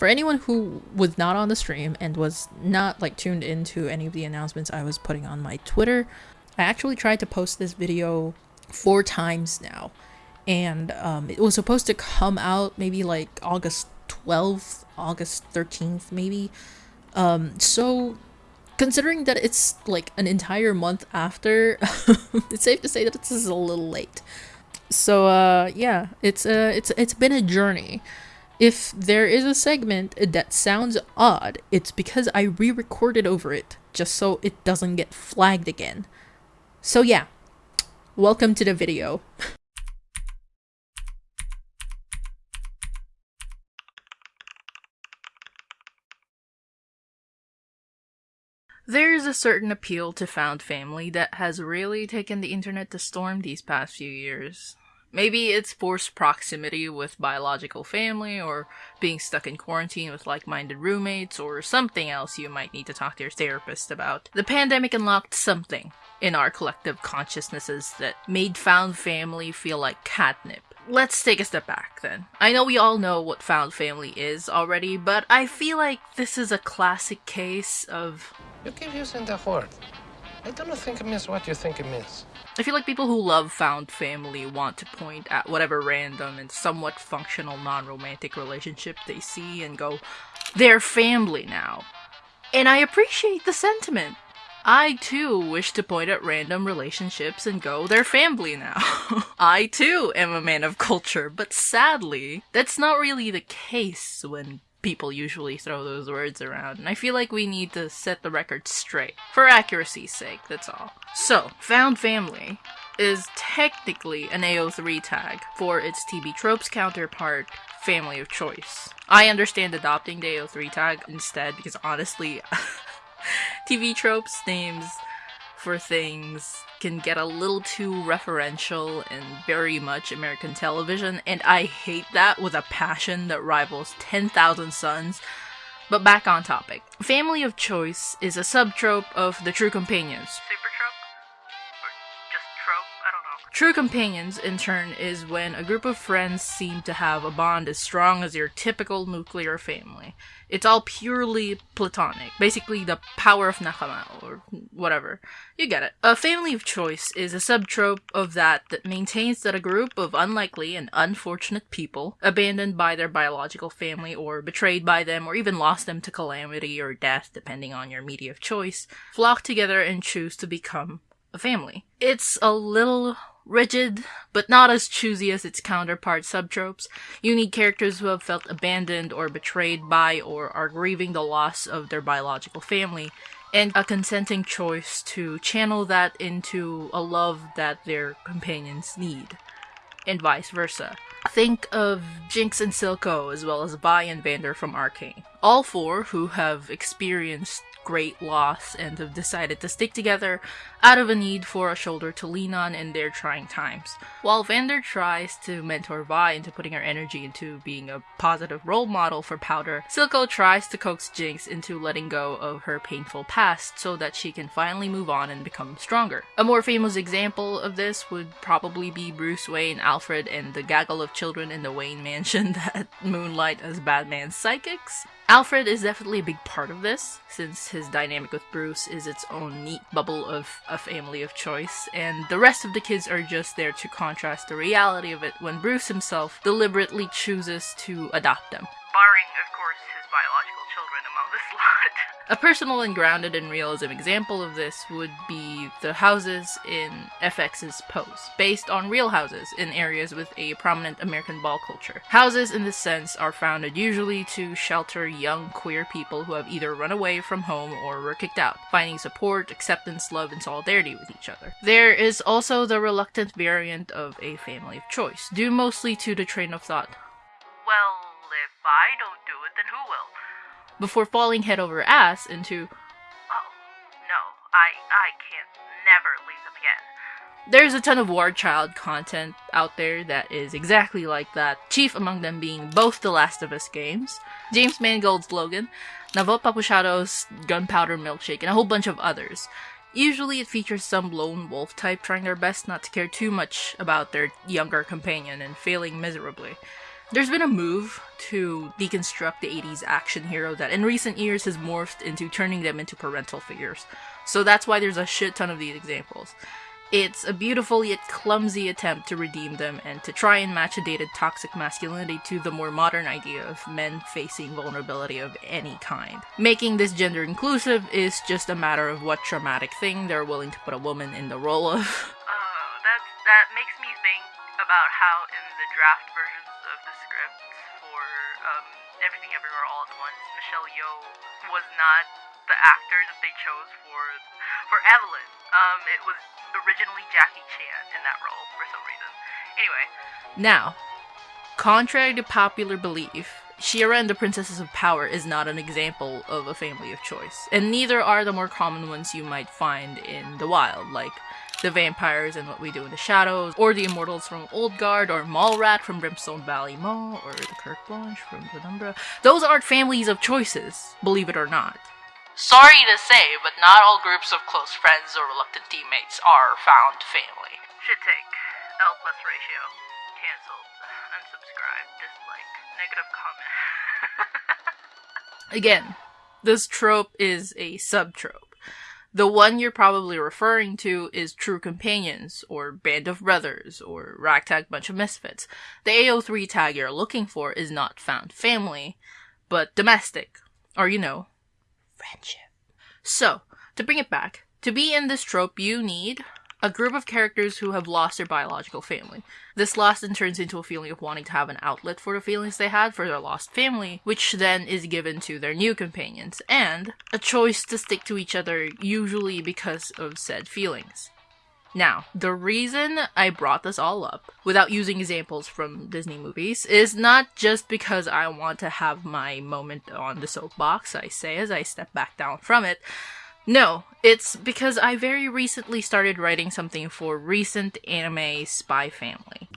For anyone who was not on the stream and was not like tuned into any of the announcements I was putting on my Twitter, I actually tried to post this video four times now. And um, it was supposed to come out maybe like August 12th, August 13th, maybe. Um, so considering that it's like an entire month after, it's safe to say that this is a little late. So uh, yeah, it's uh, it's it's been a journey. If there is a segment that sounds odd, it's because I re-recorded over it just so it doesn't get flagged again. So yeah, welcome to the video. There's a certain appeal to found family that has really taken the internet to storm these past few years. Maybe it's forced proximity with biological family, or being stuck in quarantine with like minded roommates, or something else you might need to talk to your therapist about. The pandemic unlocked something in our collective consciousnesses that made found family feel like catnip. Let's take a step back then. I know we all know what found family is already, but I feel like this is a classic case of you keep using that word. I don't think it means what you think it means. I feel like people who love found family want to point at whatever random and somewhat functional non romantic relationship they see and go, they're family now. And I appreciate the sentiment. I too wish to point at random relationships and go, they're family now. I too am a man of culture, but sadly, that's not really the case when people usually throw those words around, and I feel like we need to set the record straight. For accuracy's sake, that's all. So, Found Family is technically an AO3 tag for its TV Tropes counterpart, Family of Choice. I understand adopting the AO3 tag instead because honestly, TV Tropes names for things can get a little too referential and very much American television, and I hate that with a passion that rivals 10,000 Suns. But back on topic. Family of Choice is a subtrope of the True Companions. Super True Companions, in turn, is when a group of friends seem to have a bond as strong as your typical nuclear family. It's all purely platonic. Basically, the power of nakama, or whatever. You get it. A family of choice is a subtrope of that that maintains that a group of unlikely and unfortunate people, abandoned by their biological family, or betrayed by them, or even lost them to calamity or death, depending on your media of choice, flock together and choose to become a family. It's a little rigid, but not as choosy as its counterpart subtropes. You need characters who have felt abandoned or betrayed by or are grieving the loss of their biological family, and a consenting choice to channel that into a love that their companions need, and vice versa. Think of Jinx and Silco as well as Vi and Vander from Arcane. All four who have experienced great loss and have decided to stick together out of a need for a shoulder to lean on in their trying times. While Vander tries to mentor Vi into putting her energy into being a positive role model for Powder, Silco tries to coax Jinx into letting go of her painful past so that she can finally move on and become stronger. A more famous example of this would probably be Bruce Wayne, Alfred, and the gaggle of children in the Wayne mansion that moonlight as Batman's psychics. Alfred is definitely a big part of this, since his dynamic with Bruce is its own neat bubble of a family of choice, and the rest of the kids are just there to contrast the reality of it when Bruce himself deliberately chooses to adopt them. Barring, of course, his biological A personal and grounded in realism example of this would be the houses in FX's Pose, based on real houses in areas with a prominent American ball culture. Houses in this sense are founded usually to shelter young queer people who have either run away from home or were kicked out, finding support, acceptance, love, and solidarity with each other. There is also the reluctant variant of a family of choice, due mostly to the train of thought, well, if I don't do it, then who will? Before falling head over ass into, oh, no, I, I can't never leave them again. There's a ton of War Child content out there that is exactly like that, chief among them being both the Last of Us games, James Mangold's Logan, Navot Papushado's Gunpowder Milkshake, and a whole bunch of others. Usually it features some lone wolf type trying their best not to care too much about their younger companion and failing miserably. There's been a move to deconstruct the 80s action hero that in recent years has morphed into turning them into parental figures. So that's why there's a shit ton of these examples. It's a beautiful yet clumsy attempt to redeem them and to try and match a dated toxic masculinity to the more modern idea of men facing vulnerability of any kind. Making this gender inclusive is just a matter of what traumatic thing they're willing to put a woman in the role of. That, makes me think about how in the draft versions of the scripts for um, Everything Everywhere All at Once, Michelle Yeoh was not the actor that they chose for for Evelyn. Um, it was originally Jackie Chan in that role for some reason. Anyway. Now, contrary to popular belief, She-Ra and the Princesses of Power is not an example of a family of choice, and neither are the more common ones you might find in the wild, like the vampires and what we do in the shadows, or the immortals from Old Guard, or Mallrat from Brimstone Valley Mall, or the Carte Blanche from Penumbra. Those aren't families of choices, believe it or not. Sorry to say, but not all groups of close friends or reluctant teammates are found family. Should take. L plus ratio. Cancelled. Unsubscribe. Dislike. Negative comment. Again, this trope is a subtrope. The one you're probably referring to is True Companions, or Band of Brothers, or Ragtag Bunch of Misfits. The AO3 tag you're looking for is not found family, but domestic, or you know, friendship. So, to bring it back, to be in this trope, you need a group of characters who have lost their biological family. This loss then turns into a feeling of wanting to have an outlet for the feelings they had for their lost family, which then is given to their new companions, and a choice to stick to each other, usually because of said feelings. Now, the reason I brought this all up, without using examples from Disney movies, is not just because I want to have my moment on the soapbox, I say as I step back down from it. No, it's because I very recently started writing something for recent anime Spy Family.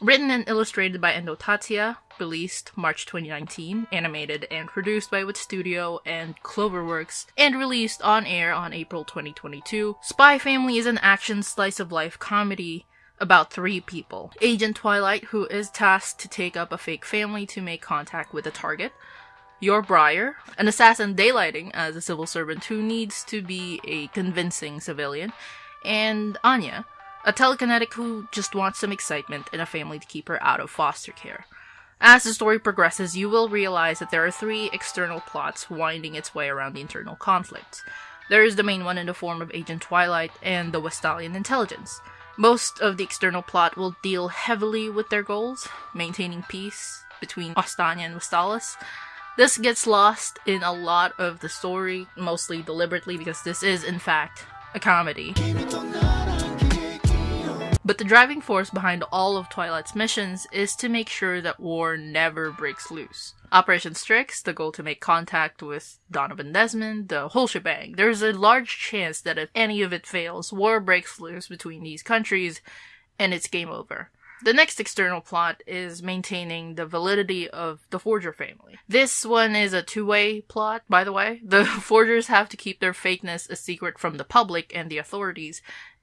Written and illustrated by Endo Tatsuya, released March 2019, animated and produced by Wit Studio and Cloverworks, and released on air on April 2022. Spy Family is an action slice of life comedy about three people. Agent Twilight, who is tasked to take up a fake family to make contact with a target. Yor Briar, an assassin daylighting as a civil servant who needs to be a convincing civilian. And Anya, a telekinetic who just wants some excitement and a family to keep her out of foster care. As the story progresses, you will realize that there are three external plots winding its way around the internal conflicts. There is the main one in the form of Agent Twilight and the Westalian intelligence. Most of the external plot will deal heavily with their goals, maintaining peace between Ostania and Westalis. This gets lost in a lot of the story, mostly deliberately because this is, in fact, a comedy. But the driving force behind all of Twilight's missions is to make sure that war never breaks loose. Operation Strix, the goal to make contact with Donovan Desmond, the whole shebang. There's a large chance that if any of it fails, war breaks loose between these countries and it's game over. The next external plot is maintaining the validity of the Forger family. This one is a two way plot, by the way. The Forgers have to keep their fakeness a secret from the public and the authorities,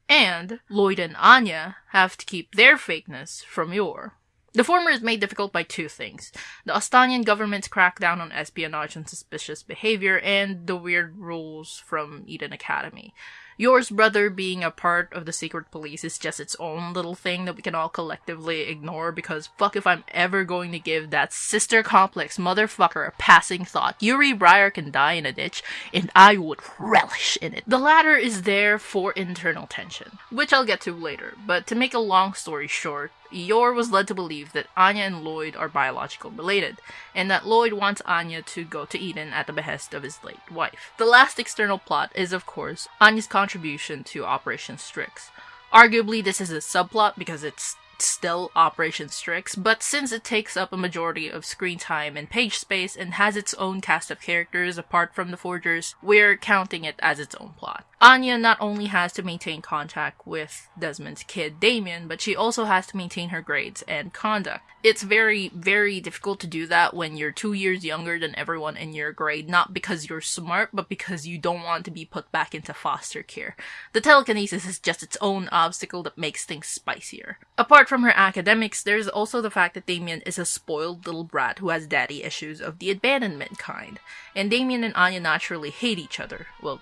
and Lloyd and Anya have to keep their fakeness from Yor. The former is made difficult by two things the Ostanian government's crackdown on espionage and suspicious behavior, and the weird rules from Eden Academy. Yor's brother being a part of the secret police is just its own little thing that we can all collectively ignore because fuck if I'm ever going to give that sister complex motherfucker a passing thought. Yuri Briar can die in a ditch, and I would relish in it. The latter is there for internal tension, which I'll get to later, but to make a long story short, Yor was led to believe that Anya and Lloyd are biological related, and that Lloyd wants Anya to go to Eden at the behest of his late wife. The last external plot is, of course, Anya's contribution to Operation Strix. Arguably, this is a subplot because it's still Operation Strix, but since it takes up a majority of screen time and page space and has its own cast of characters apart from the Forgers, we're counting it as its own plot. Anya not only has to maintain contact with Desmond's kid Damien, but she also has to maintain her grades and conduct. It's very, very difficult to do that when you're two years younger than everyone in your grade, not because you're smart, but because you don't want to be put back into foster care. The telekinesis is just its own obstacle that makes things spicier. Apart from her academics, there's also the fact that Damien is a spoiled little brat who has daddy issues of the abandonment kind. And Damien and Anya naturally hate each other. Well,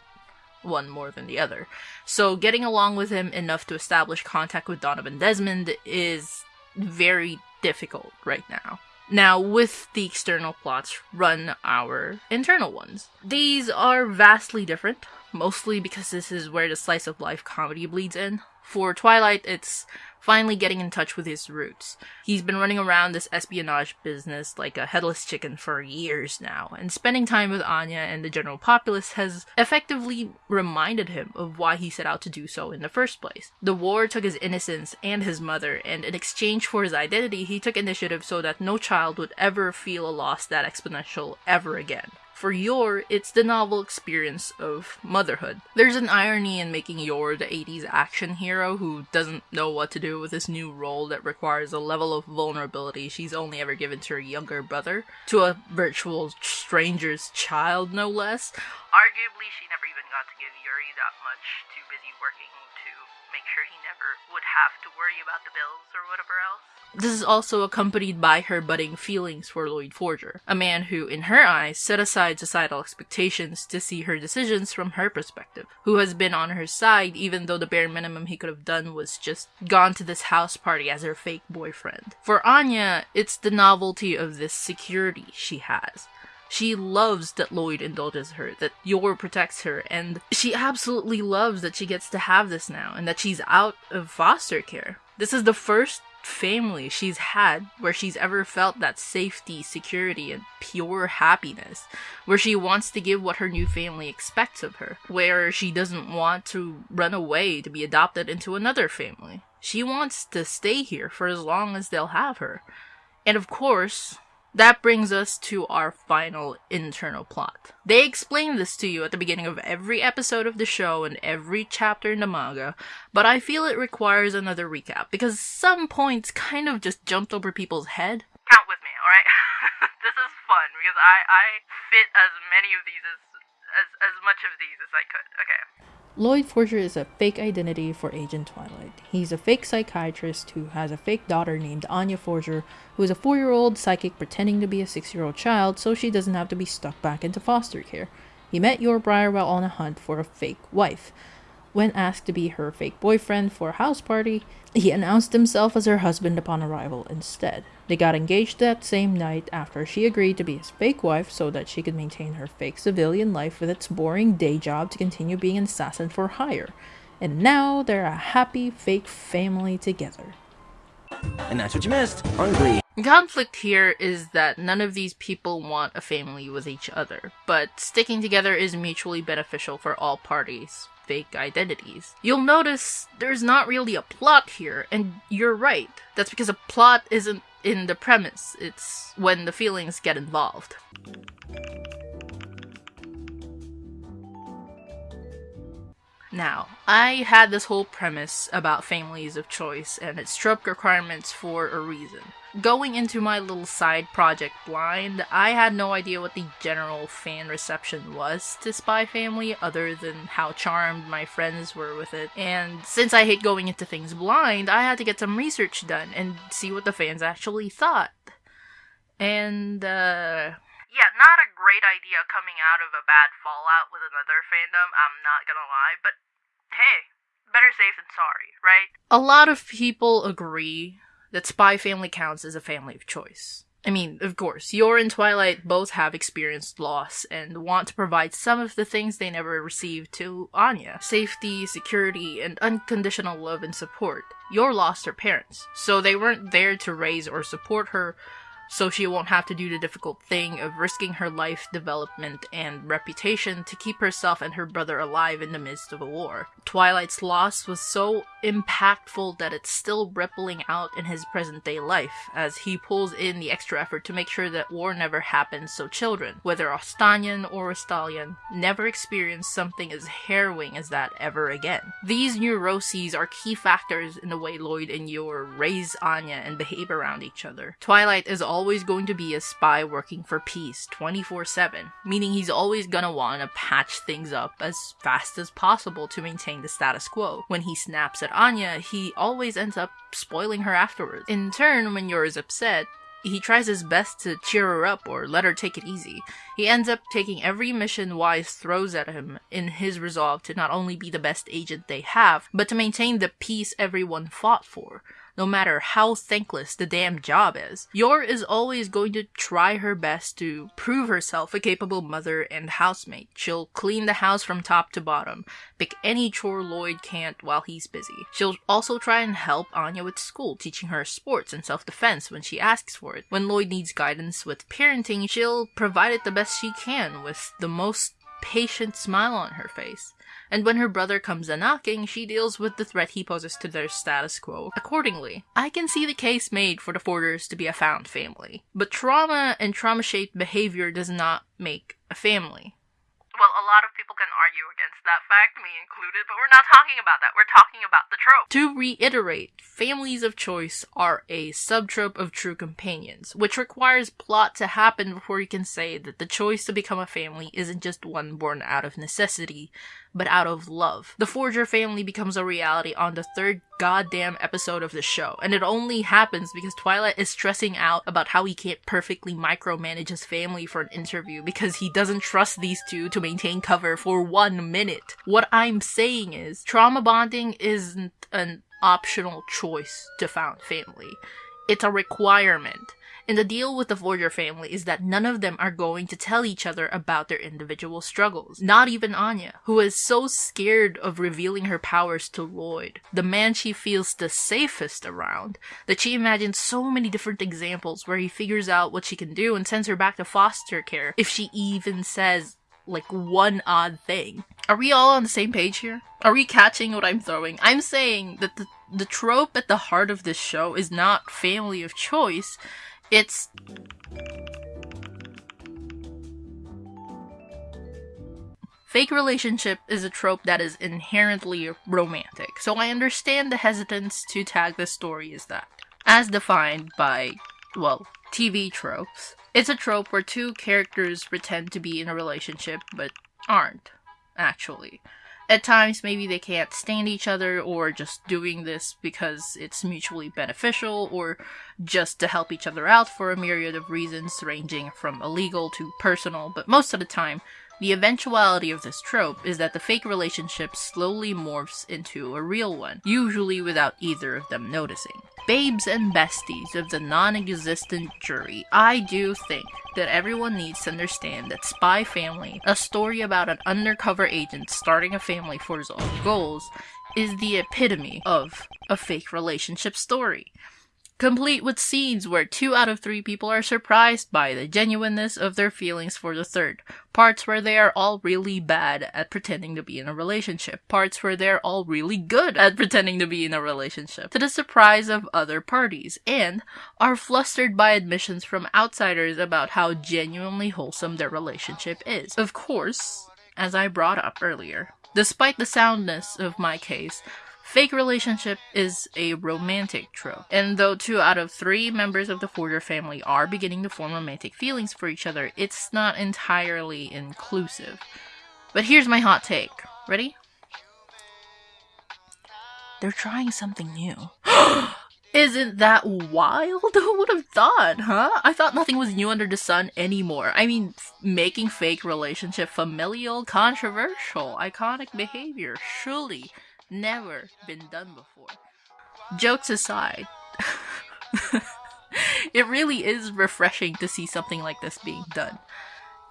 one more than the other. So getting along with him enough to establish contact with Donovan Desmond is very difficult right now. Now, with the external plots, run our internal ones. These are vastly different, mostly because this is where the slice of life comedy bleeds in. For Twilight, it's finally getting in touch with his roots. He's been running around this espionage business like a headless chicken for years now, and spending time with Anya and the general populace has effectively reminded him of why he set out to do so in the first place. The war took his innocence and his mother, and in exchange for his identity, he took initiative so that no child would ever feel a loss that exponential ever again. For Yor, it's the novel experience of motherhood. There's an irony in making Yor the 80s action hero who doesn't know what to do with this new role that requires a level of vulnerability she's only ever given to her younger brother, to a virtual stranger's child, no less. Arguably, she never even got to give Yuri that much, too busy working to make sure he never would have to worry about the bills or whatever else. This is also accompanied by her budding feelings for Lloyd Forger, a man who, in her eyes, set aside societal expectations to see her decisions from her perspective, who has been on her side even though the bare minimum he could have done was just gone to this house party as her fake boyfriend. For Anya, it's the novelty of this security she has. She loves that Lloyd indulges her, that Yor protects her, and she absolutely loves that she gets to have this now and that she's out of foster care. This is the first family she's had where she's ever felt that safety, security, and pure happiness, where she wants to give what her new family expects of her, where she doesn't want to run away to be adopted into another family. She wants to stay here for as long as they'll have her. And of course, that brings us to our final internal plot. They explain this to you at the beginning of every episode of the show and every chapter in the manga, but I feel it requires another recap because some points kind of just jumped over people's head. Count with me, alright? this is fun because I, I fit as many of these as, as, as much of these as I could. Okay. Lloyd Forger is a fake identity for Agent Twilight. He's a fake psychiatrist who has a fake daughter named Anya Forger, who is a four year old psychic pretending to be a six year old child so she doesn't have to be stuck back into foster care. He met Yor Briar while on a hunt for a fake wife. When asked to be her fake boyfriend for a house party, he announced himself as her husband upon arrival instead. They got engaged that same night after she agreed to be his fake wife so that she could maintain her fake civilian life with its boring day job to continue being an assassin for hire. And now they're a happy fake family together. And that's what you missed on Glee. Conflict here is that none of these people want a family with each other, but sticking together is mutually beneficial for all parties fake identities. You'll notice there's not really a plot here, and you're right. That's because a plot isn't in the premise, it's when the feelings get involved. Now, I had this whole premise about families of choice and its trope requirements for a reason. Going into my little side project blind, I had no idea what the general fan reception was to Spy Family other than how charmed my friends were with it. And since I hate going into things blind, I had to get some research done and see what the fans actually thought. And, uh, yeah, not a great idea coming out of a bad fallout with another fandom, I'm not gonna lie, but hey, better safe than sorry, right? A lot of people agree that Spy Family counts as a family of choice. I mean, of course, Yor and Twilight both have experienced loss and want to provide some of the things they never received to Anya safety, security, and unconditional love and support. Yor lost her parents, so they weren't there to raise or support her, so she won't have to do the difficult thing of risking her life development and reputation to keep herself and her brother alive in the midst of a war. Twilight's loss was so impactful that it's still rippling out in his present day life as he pulls in the extra effort to make sure that war never happens so children, whether Ostanian or Ostalian, never experience something as harrowing as that ever again. These neuroses are key factors in the way Lloyd and Yor raise Anya and behave around each other. Twilight is always going to be a spy working for peace 24 7, meaning he's always gonna want to patch things up as fast as possible to maintain the status quo. When he snaps at Anya, he always ends up spoiling her afterwards. In turn, when Yor is upset, he tries his best to cheer her up or let her take it easy. He ends up taking every mission Wise throws at him in his resolve to not only be the best agent they have, but to maintain the peace everyone fought for no matter how thankless the damn job is. Yor is always going to try her best to prove herself a capable mother and housemate. She'll clean the house from top to bottom, pick any chore Lloyd can't while he's busy. She'll also try and help Anya with school, teaching her sports and self-defense when she asks for it. When Lloyd needs guidance with parenting, she'll provide it the best she can with the most patient smile on her face and when her brother comes a knocking, she deals with the threat he poses to their status quo accordingly. I can see the case made for the Forgers to be a found family, but trauma and trauma shaped behavior does not make a family. Well, a lot of people can argue against that fact, me included, but we're not talking about that. We're talking about the trope. To reiterate, families of choice are a subtrope of true companions, which requires plot to happen before you can say that the choice to become a family isn't just one born out of necessity, but out of love. The Forger family becomes a reality on the third goddamn episode of the show, and it only happens because Twilight is stressing out about how he can't perfectly micromanage his family for an interview because he doesn't trust these two to maintain cover for one minute. What I'm saying is, trauma bonding isn't an optional choice to found family. It's a requirement. And the deal with the Forger family is that none of them are going to tell each other about their individual struggles. Not even Anya, who is so scared of revealing her powers to Lloyd, the man she feels the safest around, that she imagines so many different examples where he figures out what she can do and sends her back to foster care if she even says like one odd thing. Are we all on the same page here? Are we catching what I'm throwing? I'm saying that the the trope at the heart of this show is not family of choice. It's Fake relationship is a trope that is inherently romantic, so I understand the hesitance to tag the story as that. As defined by, well, TV tropes. It's a trope where two characters pretend to be in a relationship but aren't, actually. At times, maybe they can't stand each other, or just doing this because it's mutually beneficial, or just to help each other out for a myriad of reasons ranging from illegal to personal, but most of the time, the eventuality of this trope is that the fake relationship slowly morphs into a real one, usually without either of them noticing. Babes and besties of the non-existent jury, I do think that everyone needs to understand that Spy Family, a story about an undercover agent starting a family for his own goals, is the epitome of a fake relationship story complete with scenes where two out of three people are surprised by the genuineness of their feelings for the third, parts where they are all really bad at pretending to be in a relationship, parts where they're all really good at pretending to be in a relationship, to the surprise of other parties, and are flustered by admissions from outsiders about how genuinely wholesome their relationship is. Of course, as I brought up earlier, despite the soundness of my case, Fake relationship is a romantic trope, and though two out of three members of the Forger family are beginning to form romantic feelings for each other, it's not entirely inclusive. But here's my hot take. Ready? They're trying something new. Isn't that wild? Who would have thought, huh? I thought nothing was new under the sun anymore. I mean, making fake relationship familial, controversial, iconic behavior, surely never been done before. Jokes aside, it really is refreshing to see something like this being done.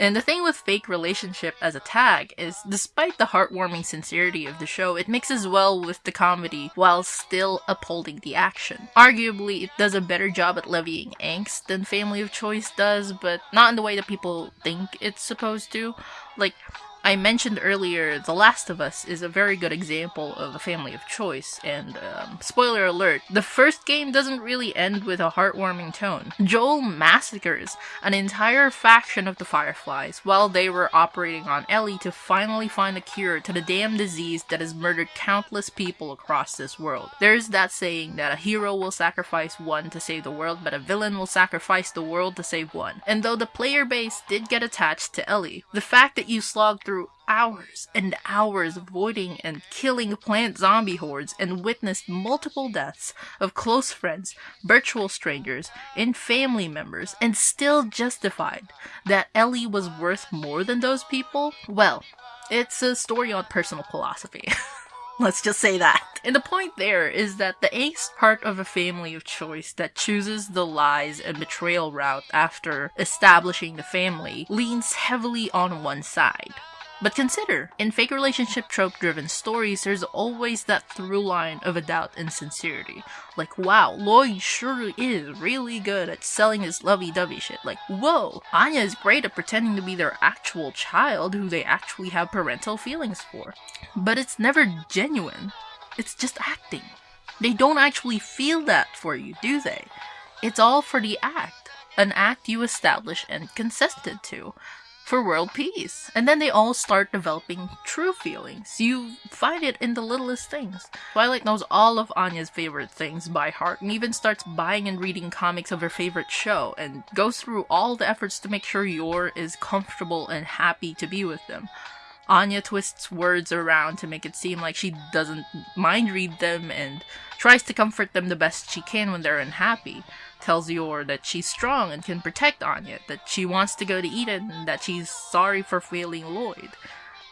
And the thing with fake relationship as a tag is, despite the heartwarming sincerity of the show, it mixes well with the comedy while still upholding the action. Arguably, it does a better job at levying angst than Family of Choice does, but not in the way that people think it's supposed to. Like, I mentioned earlier, The Last of Us is a very good example of a family of choice, and um, spoiler alert, the first game doesn't really end with a heartwarming tone. Joel massacres an entire faction of the Fireflies while they were operating on Ellie to finally find a cure to the damn disease that has murdered countless people across this world. There's that saying that a hero will sacrifice one to save the world, but a villain will sacrifice the world to save one. And though the player base did get attached to Ellie, the fact that you slogged hours and hours avoiding and killing plant zombie hordes and witnessed multiple deaths of close friends, virtual strangers, and family members and still justified that Ellie was worth more than those people? Well, it's a story on personal philosophy. Let's just say that. And the point there is that the angst part of a family of choice that chooses the lies and betrayal route after establishing the family leans heavily on one side. But consider, in fake relationship trope driven stories, there's always that through line of a doubt and sincerity. Like, wow, Lloyd sure is really good at selling his lovey dovey shit. Like, whoa, Anya is great at pretending to be their actual child who they actually have parental feelings for. But it's never genuine, it's just acting. They don't actually feel that for you, do they? It's all for the act. An act you establish and consented to for world peace. And then they all start developing true feelings. You find it in the littlest things. Twilight knows all of Anya's favorite things by heart and even starts buying and reading comics of her favorite show and goes through all the efforts to make sure Yor is comfortable and happy to be with them. Anya twists words around to make it seem like she doesn't mind read them and tries to comfort them the best she can when they're unhappy tells Yor that she's strong and can protect Anya, that she wants to go to Eden, and that she's sorry for failing Lloyd.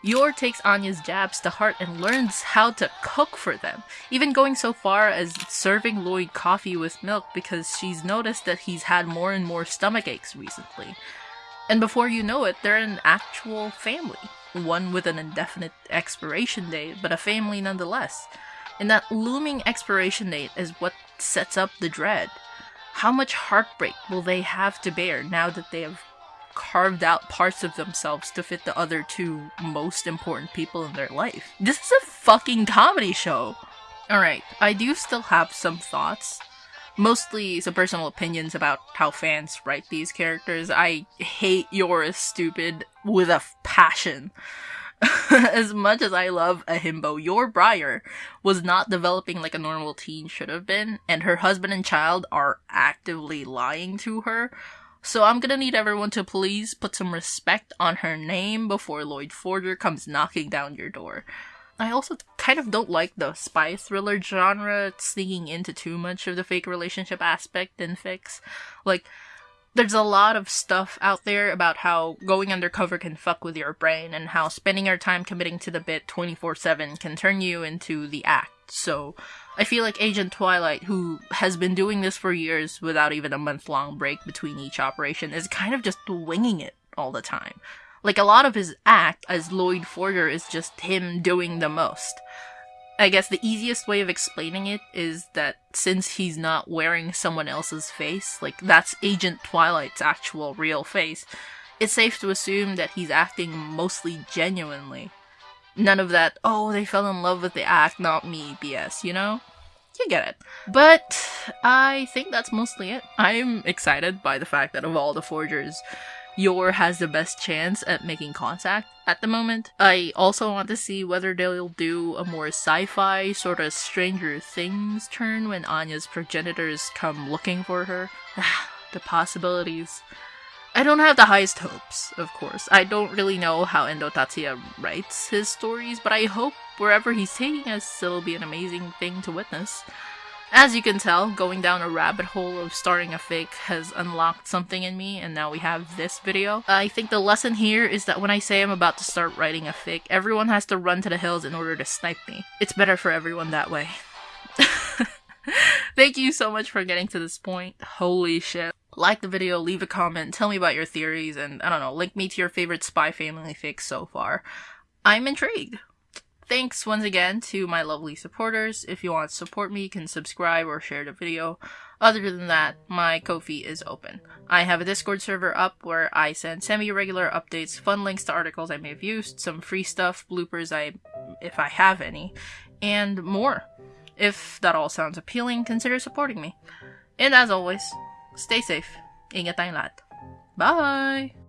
Yor takes Anya's jabs to heart and learns how to cook for them, even going so far as serving Lloyd coffee with milk because she's noticed that he's had more and more stomach aches recently. And before you know it, they're an actual family. One with an indefinite expiration date, but a family nonetheless. And that looming expiration date is what sets up the dread. How much heartbreak will they have to bear now that they have carved out parts of themselves to fit the other two most important people in their life? This is a fucking comedy show! Alright, I do still have some thoughts. Mostly some personal opinions about how fans write these characters. I hate Yor Stupid with a passion. as much as I love a himbo, Yor Briar was not developing like a normal teen should have been, and her husband and child are actively lying to her. So I'm gonna need everyone to please put some respect on her name before Lloyd Forger comes knocking down your door. I also kind of don't like the spy thriller genre sneaking into too much of the fake relationship aspect in fics. Like, there's a lot of stuff out there about how going undercover can fuck with your brain and how spending your time committing to the bit 24-7 can turn you into the act. So, I feel like Agent Twilight, who has been doing this for years without even a month long break between each operation, is kind of just winging it all the time. Like, a lot of his act as Lloyd Forger is just him doing the most. I guess the easiest way of explaining it is that since he's not wearing someone else's face, like that's Agent Twilight's actual real face, it's safe to assume that he's acting mostly genuinely. None of that, oh, they fell in love with the act, not me BS, you know? You get it. But I think that's mostly it. I'm excited by the fact that of all the forgers, Yor has the best chance at making contact at the moment. I also want to see whether they'll do a more sci-fi sort of Stranger Things turn when Anya's progenitors come looking for her. the possibilities. I don't have the highest hopes, of course. I don't really know how Endo Tatsuya writes his stories, but I hope wherever he's taking us, it'll be an amazing thing to witness. As you can tell, going down a rabbit hole of starting a fake has unlocked something in me, and now we have this video. I think the lesson here is that when I say I'm about to start writing a fake, everyone has to run to the hills in order to snipe me. It's better for everyone that way. Thank you so much for getting to this point. Holy shit. like the video, leave a comment, tell me about your theories, and I don't know, link me to your favorite spy family fake so far. I'm intrigued. Thanks once again to my lovely supporters. If you want to support me, you can subscribe or share the video. Other than that, my Ko-fi is open. I have a Discord server up where I send semi-regular updates, fun links to articles I may have used, some free stuff, bloopers I if I have any, and more. If that all sounds appealing, consider supporting me. And as always, stay safe. Ingat tayong lahat. Bye!